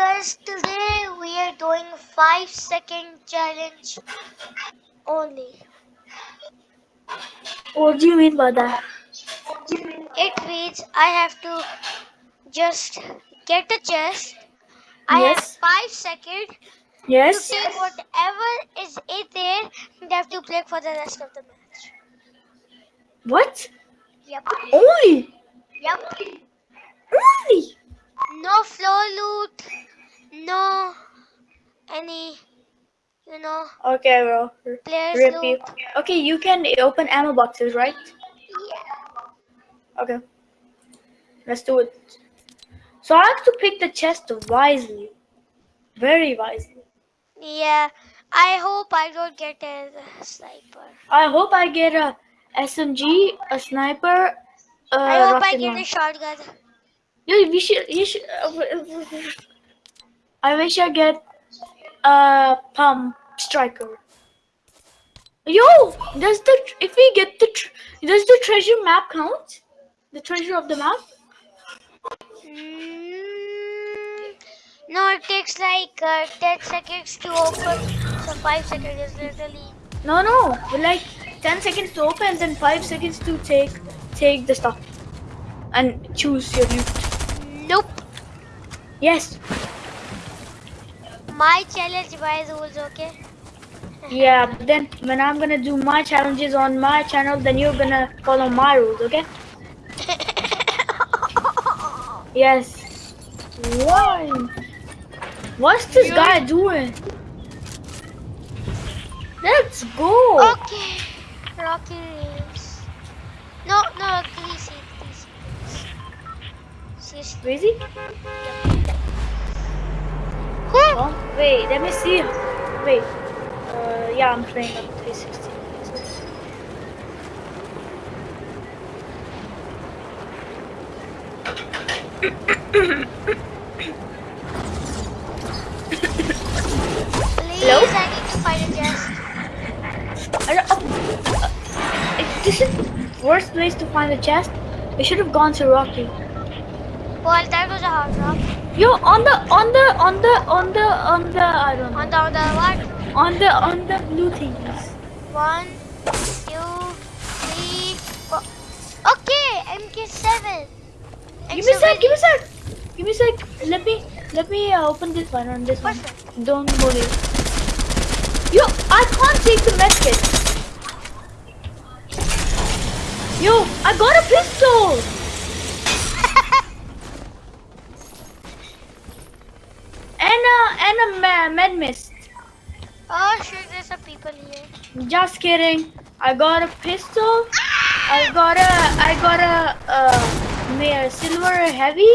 because today we are doing five second challenge only. What do you mean by that? It means I have to just get a chest. I Yes. have five seconds to Yes. take whatever is in there and have to play for the rest of the match. What? Yep. Only? Yep. Only? No floor loot. No any, you know, Okay, bro. players loot. you. Okay, you can open ammo boxes, right? Yeah. Okay. Let's do it. So I have to pick the chest wisely. Very wisely. Yeah. I hope I don't get a sniper. I hope I get a SMG, a sniper, a I hope I get a launcher. shotgun. You, we should, you should. uh, I wish I get a pump striker. Yo, does the if we get the tr- does the treasure map count? The treasure of the map? Mm, no, it takes like uh, 10 seconds to open. So 5 seconds is literally. No, no. Like ten seconds to open, then five seconds to take take the stuff and choose your loot. Nope. Yes. My challenge by rules, okay? Yeah. But then when I'm gonna do my challenges on my channel, then you're gonna follow my rules, okay? Yes. Why? What's this You- guy doing? Let's go. okay. Rocky Reels. No, no. Who? Oh, wait, let me see. Wait. Uh, yeah, I'm playing on 360. Please, Hello? I need to find a chest. I don't, oh, uh, this is worst place to find a chest. We should have gone to Rocky. Well, that was a hard rock. Yo, on the, on the, on the, on the, on the, I don't know. On the, on the what? On the, on the blue things. One, two, three, four. Okay, MK7. Give me a sec, give me a sec. Give me a sec. Let me, let me uh, open this one on this one. Perfect. Don't worry. Yo, I can't take the medkit. Yo, I got a pistol. And a, med mist. Oh shit, there's some people here. Just kidding. I got a pistol. I got a, I got a, uh, silver heavy.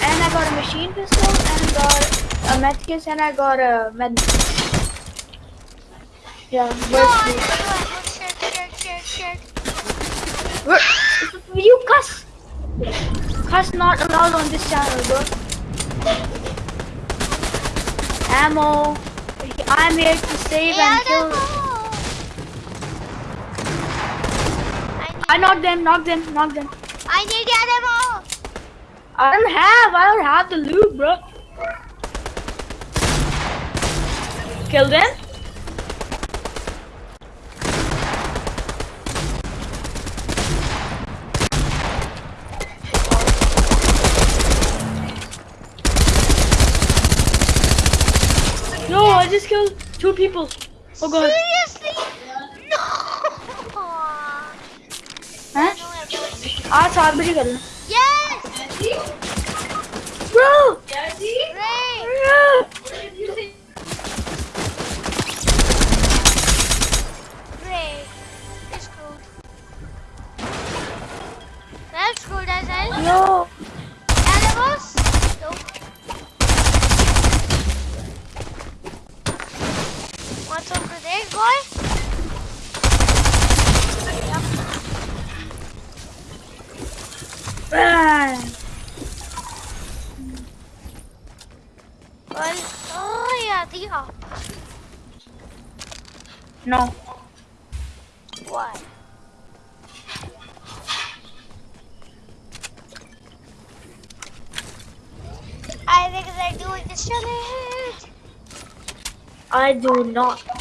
And I got a machine pistol. And I got a medkit. And I got a med Yeah, No, where's. Where, you cuss. Cuss not allowed on this channel, bro. Ammo. I'm here to save and kill. I I knocked them, knocked them, knocked them. I need the ammo. I don't have, I don't have the loot, bro. Kill them. No, I just killed two people. Oh god. Seriously? No. Huh? No ammo. आज सात बजे कर लो Yes. Bro! Great. Great. It's good. That's good as well. Up with this boy? Ah. Well, oh yeah, the up. No. Why? I think they're doing this challenge. I do not.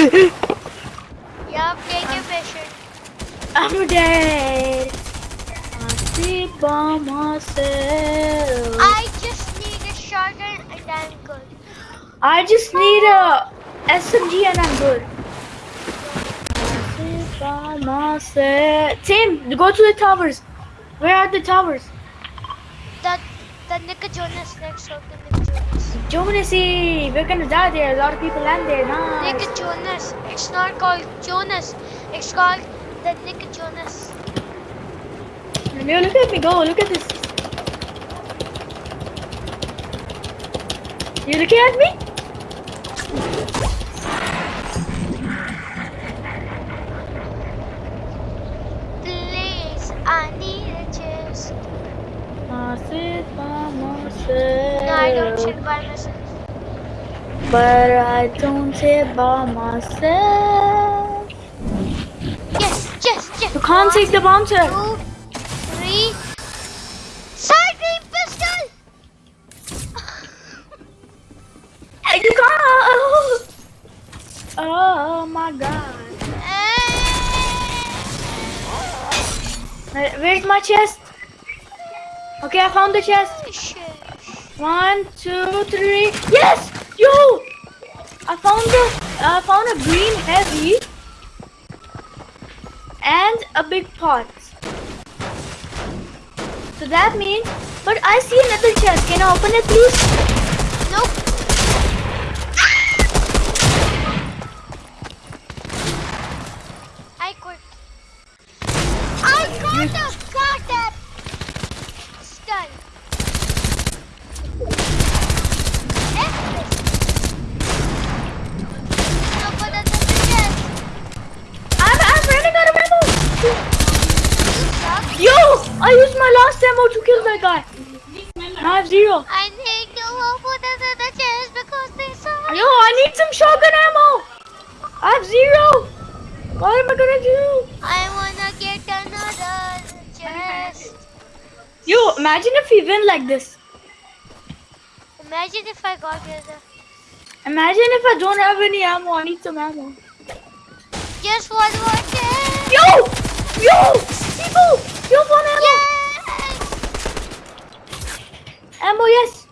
Yup, take your. I'm dead. I sleep by myself. I just need a shotgun and I'm good. I just need a SMG and I'm good. I by myself. Tim, go to the towers. Where are the towers? Jonas. We're gonna die there. A lot of people land there. Nice. Nick Jonas. It's not called Jonas. It's called the Nick Jonas. Leo, look at me go. Look at this. You looking at me? Please, I need a chest. I sit by myself. No, I don't sit by myself. But I don't sit by myself. Yes, yes, yes. You can't take the bouncer. Two, three. Side Sidebeam pistol! You can't. Oh my god. Where's my chest? Okay, I found the chest. One, two, three. Yes! Found the I found a green heavy and a big pot. So that means but I see another chest. Can I open it please? Nope. What am I gonna do? I wanna get another chest. Yo, imagine if we win like this. Imagine if I got rid Imagine if I don't have any ammo. I need some ammo. just one more chest. Yo! Yo! People! Yo, one ammo! Yes! Ammo, yes!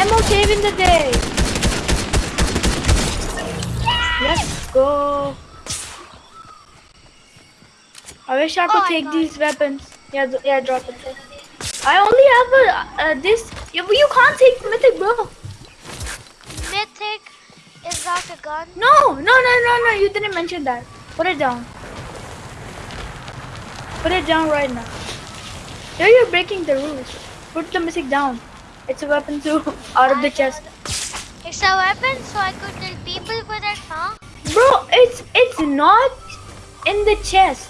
Ammo saving the day! Let's go! I wish I could Oh, take got these weapons. Yeah, yeah, drop it. there. I only have a, uh, this. Yeah, but you can't take mythic, bro. Mythic is not a gun. No, no, no, no, no. You didn't mention that. Put it down. Put it down right now. Here you're breaking the rules. Put the mythic down. It's a weapon too. Out of the chest. It's a weapon, so I could kill people with it, huh? Bro, it's it's not in the chest.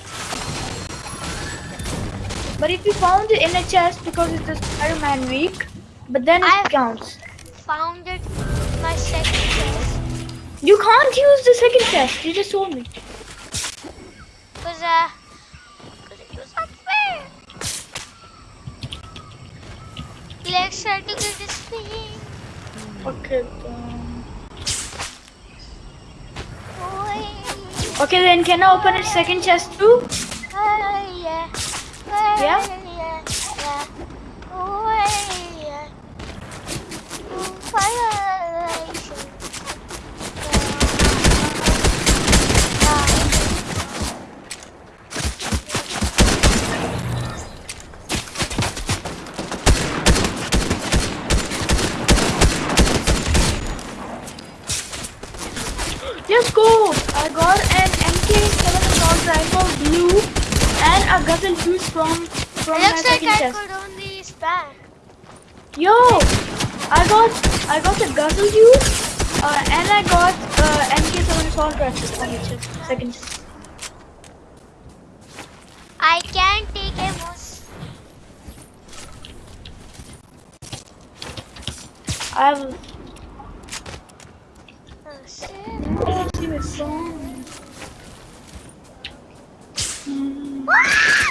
But if you found it in a chest because it's a Spider-Man week, but then it I've- counts. Found it in my second chest. You can't use the second chest. You just told me. Cause uh, cause it was unfair. Let's try to get this thing. Okay. Then. Okay, then can I open a second chest too? oh, yeah. Yeah. Yeah. Oh, yeah. Oh, violation. a guzzle juice from from It my looks like second I chest. could only spam. Yo, I got I got the guzzle juice, uh, and I got uh, MK7 assault rifle from the chest, second chest. I can't take a moose. I have. Oh,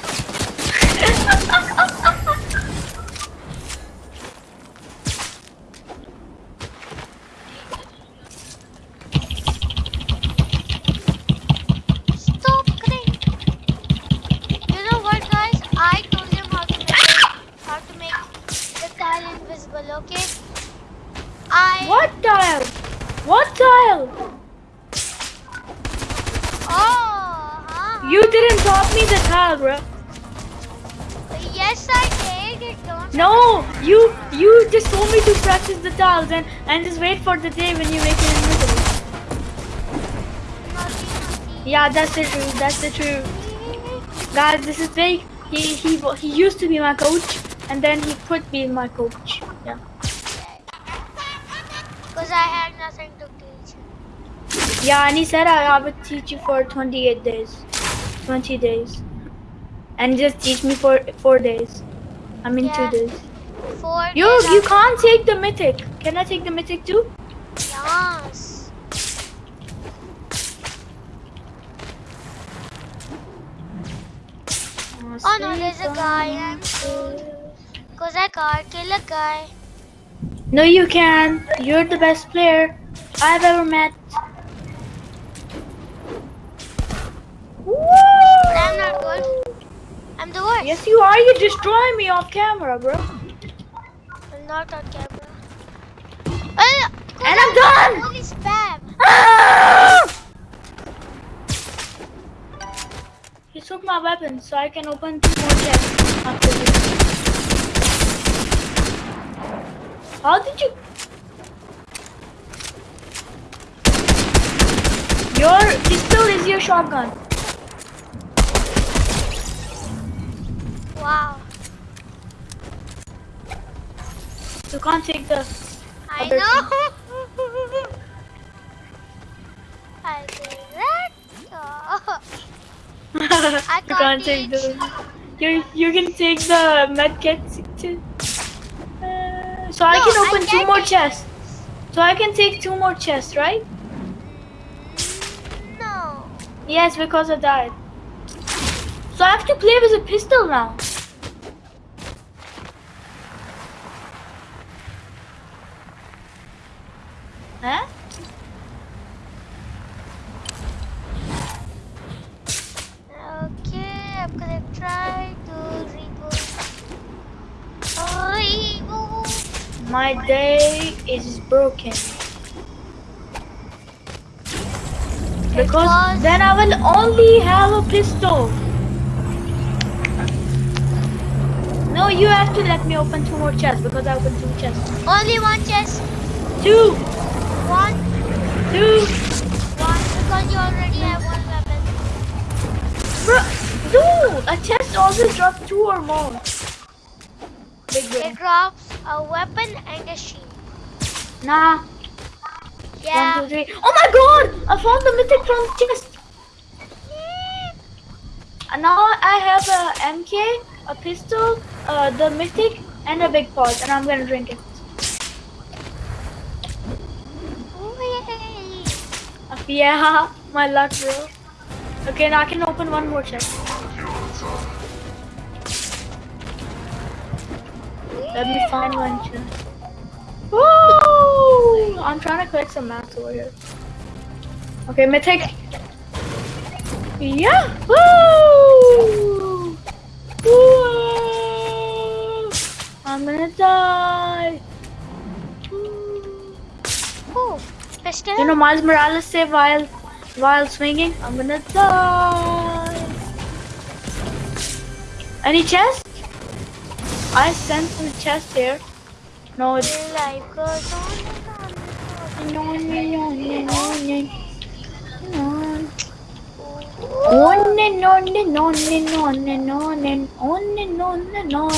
practice the tiles and and just wait for the day when you make it invisible. Yeah, that's the truth. That's the truth. Guys, this is fake. He he he used to be my coach, and then he quit being my coach. Yeah. Because I had nothing to teach. Yeah, and he said I, I would teach you for 28 days, 20 days, and just teach me for four days. I mean Yeah. two days. Four Yo, days you can't take the mythic. Can I take the mythic too? Yes. Oh no, there's a guy. I'm. Because I can't kill a guy. No, you can. You're the best player I've ever met. I'm not good. I'm the worst. Yes, you are. You destroy me off camera, bro. I'm not on camera. And I'm done. Holy spam. Ah! He took my weapon, so I can open two more chests after this. How did you? Your pistol is your shotgun. Wow. You can't take the. I know. Oh. you can't take the. You you can take the medkit too. Uh, so I No, can I open two more chests. So I can take two more chests, right? No. Yes, because I died. So I have to play with a pistol now. Huh? Okay, I'm gonna try to reboot. Reboot. My day is broken. Because Because- then I will only have a pistol. No, you have to let me open two more chests because I opened two chests. Only one chest. Two, One. two. One. Because you already have one weapon. Bro, dude, a chest always drops two or more. Big It drops a weapon and a shield. Nah. Yeah. One, two, three. Oh my god! I found the mythic from the chest. And now I have a MK, a pistol, uh, the mythic, and a big pot, and I'm gonna drink it. Yeah, my luck, bro. Okay, now I can open one more chest. Let me find one chest. Woo! I'm trying to collect some mats over here. Okay, mythic. Yeah! Woo! Woo! I'm gonna die. Oh, pistol. You know Miles Morales say while while swinging, I'm gonna die. Any chest? I sent some chest here. No, it's Life goes on and on and on. On and on and on and on and on and on and on and on.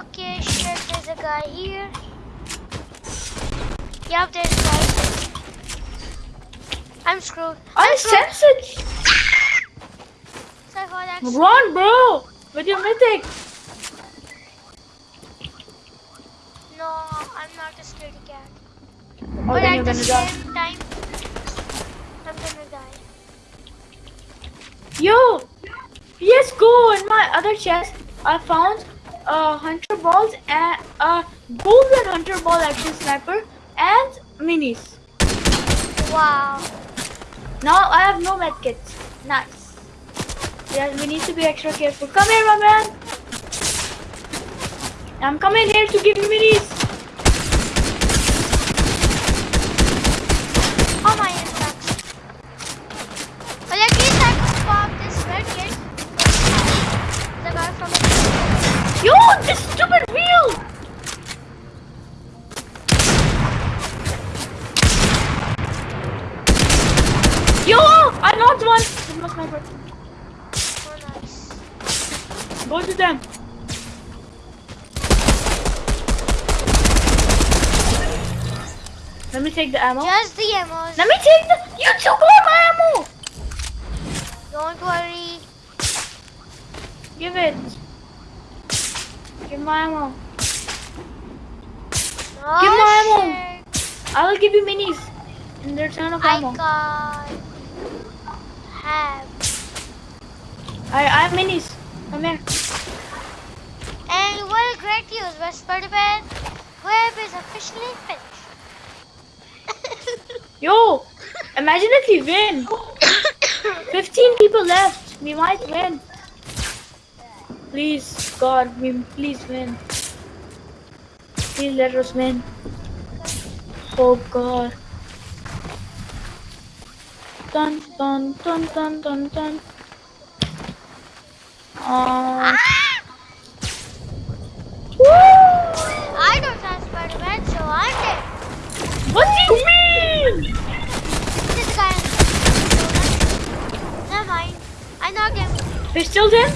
Okay, shit, there's a guy here. Yep, there's a guy. I'm screwed. I I'm screwed. sense it. So I got accident. Run, bro, with your mythic. No, I'm not a scaredy cat. Oh, but at the gonna die. same time, I'm gonna die. Yo, yes, go in my other chest. I found uh, hunter balls and uh, golden hunter bolt action sniper and minis. Wow. Now I have no medkits. Nice. Yeah, we need to be extra careful. Come here, my man. I'm coming here to give you minis. Oh my inbox. Well, at least I could pop this red kid. The guy from Yo, this stupid wheel. Yo, I knocked one. This was. Oh, nice. Go to them. Let me take the ammo. Just the ammos. Let me take the. You took all my ammo. Don't worry. Give it. Give my ammo. Oh, Give my oh, ammo. shit. I will give you minis in return of I ammo. got have. I I have minis. Come here. And what a great news, West Spider-Man. Web is officially finished. Yo, imagine if we win. 15 people left. We might win. Please, God, we please win. Please let us win. Oh God. Dun dun dun dun dun dun. Uh, woo! I don't have Spider-Man, so I'm dead. What do you mean? This guy. Never mind. I knocked him. Pistols in?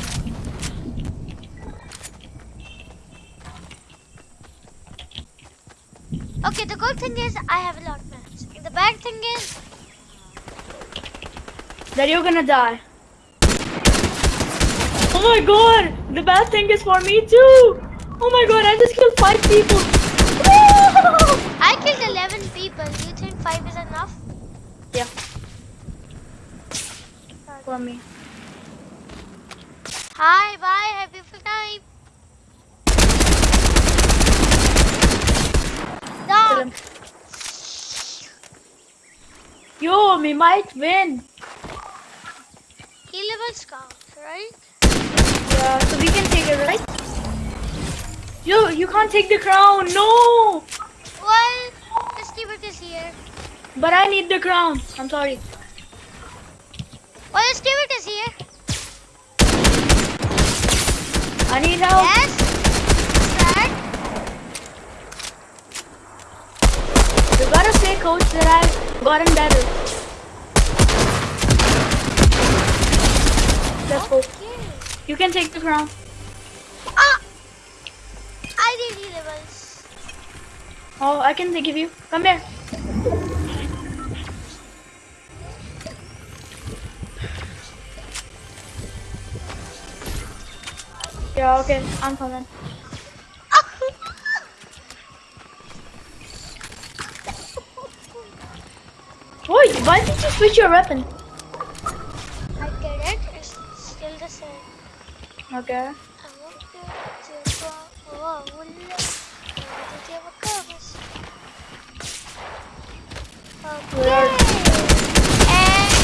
Okay, the good thing is I have a lot of mats. The bad thing is That you're gonna die. Oh my god! The bad thing is for me too! Oh my god, I just killed five people! I killed 11 people. Do you think 5 is enough? Yeah, for me. Hi, bye. Have a beautiful time. No. Yo, we might win! He level scout, right? Yeah, so we can take it, right? Yo, you can't take the crown, no! Well, let's keep it this here. But I need the crown, I'm sorry. Well, keep it this here. I need help. Yes. Start. You gotta say, coach, that I've gotten better. Let's go. You can take the crown. Ah! I need E levels. Oh, I can give you. Come here. Yeah, okay. I'm coming. Wait, why did you switch your weapon? I get it. It's still the same. Okay. I won't get to go. Oh, will Did you have a compass? Where Okay. And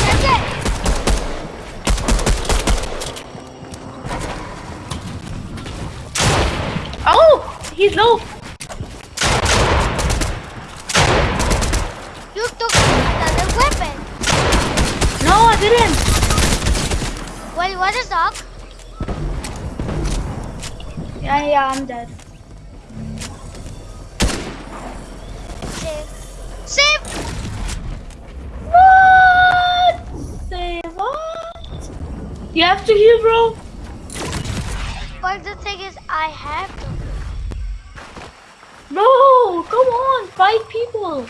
that's it. Oh, he's low. yeah, I'm dead. Save. Save! What? Save what? You have to heal, bro. But the thing is, I have to. No, come on, fight people.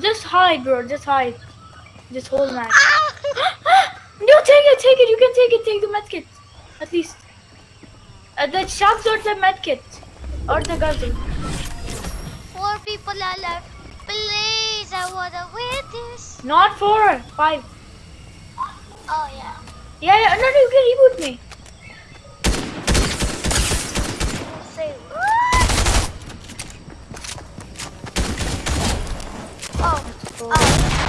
Just hide, bro. Just hide. Just hold match take it, take it. You can take it. Take the medkit. At least. Uh, the shots or the medkit. Or the guzzle. Four people are left. Please, I wanna win this. Not four. Five. Oh yeah. Yeah, yeah. No, no, you can reboot me. Oh, oh.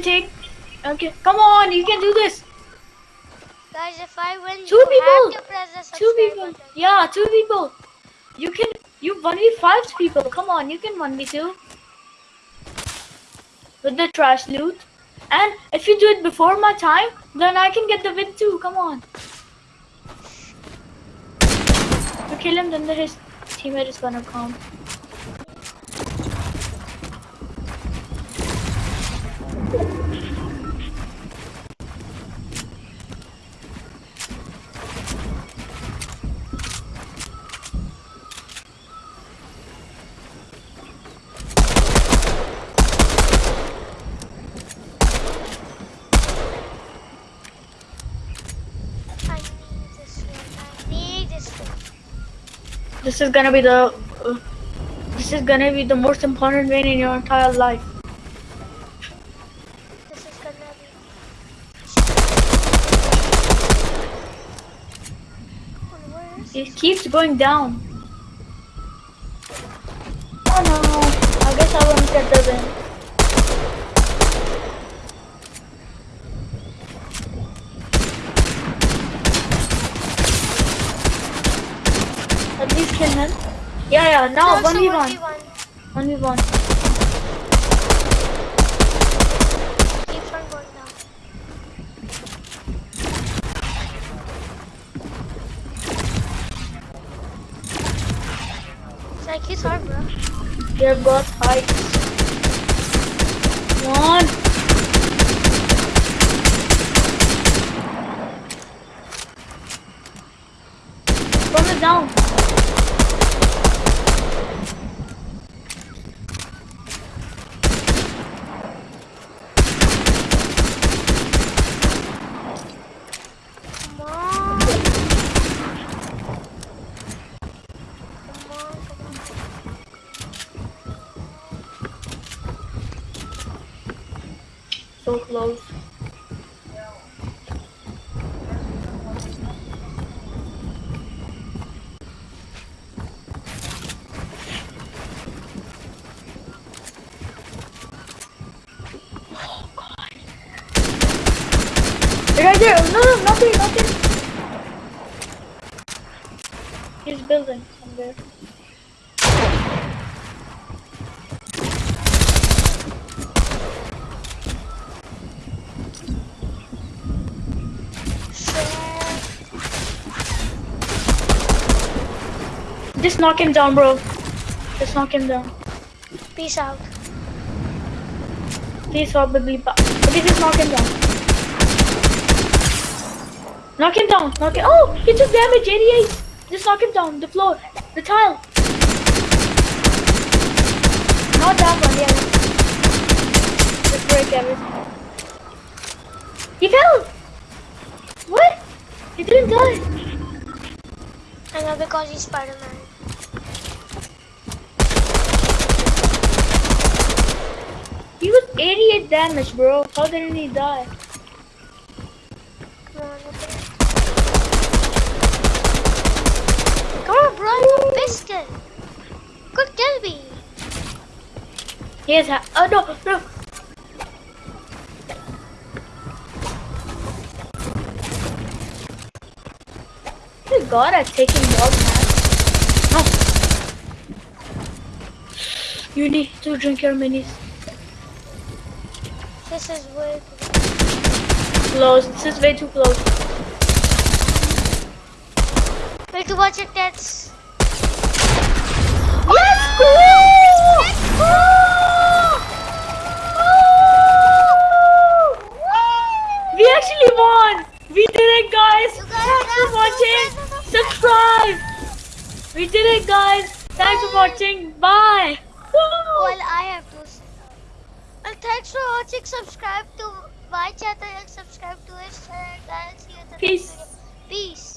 Can take. Okay, come on. You can do this. Guys, if I win, Two you people. have to press the Two people. button. Yeah, two people. You can. You one v five people. Come on, you can one v two. With the trash loot. And if you do it before my time, then I can get the win too. Come on. You kill him, then his teammate is gonna come. This is gonna be the. Uh, this is gonna be the most important win in your entire life. This is gonna be. Oh, where is It keeps going down. Oh no. I guess I won't get the win. At least kill him. Yeah, yeah, now No, 1v1. 1v1. 1v1. Keeps on going down. It's like he's hard, bro. They've got heights. One. From it down. Come on. Come on, come on. So close. God. Right there! No, no, nothing, nothing! He's building somewhere. Just knock him down, bro. Just knock him down. Peace out. Please probably ba- Okay, just knock him down. Knock him down. Knock him. Oh, he took damage. 88. Just knock him down. The floor. The tile. Not that one. Yeah. Just break everything. He fell. What? He didn't die. I know because he's Spider-Man. 88 damage, bro. How did he die? Come on, bro. You missed it. Good derby. He has ha Oh, no, no. Good God, I'm him dog, man. No. You need to drink your minis. This is way Close. This is way too close. Wait to watch it, that's. Let's go! Let's go! We actually won! We did it, guys! Thanks for watching! Subscribe! We did it, guys! Thanks for watching! Bye! Well, I have to. s- Well, thanks for watching. Subscribe to my channel and subscribe to his channel, guys. Peace. Peace.